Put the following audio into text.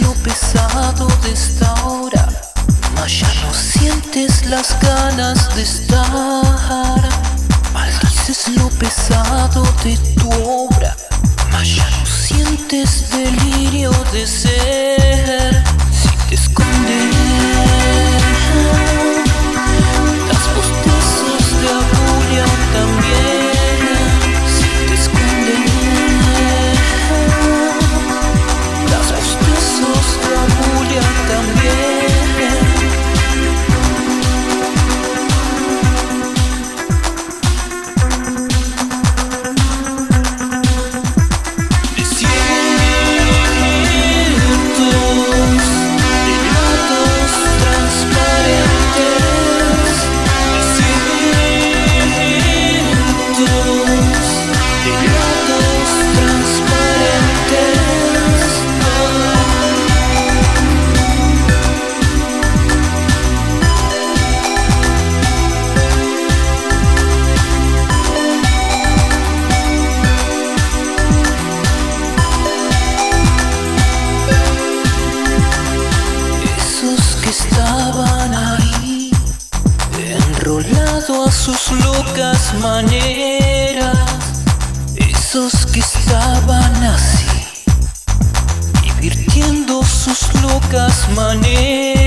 lo pesado de esta hora Mas ya no sientes las ganas de estar. Maldices lo pesado de tu obra Mas ya no sientes delirio de ser A sus locas maneras. Esos que estaban así Divirtiendo sus locas maneras.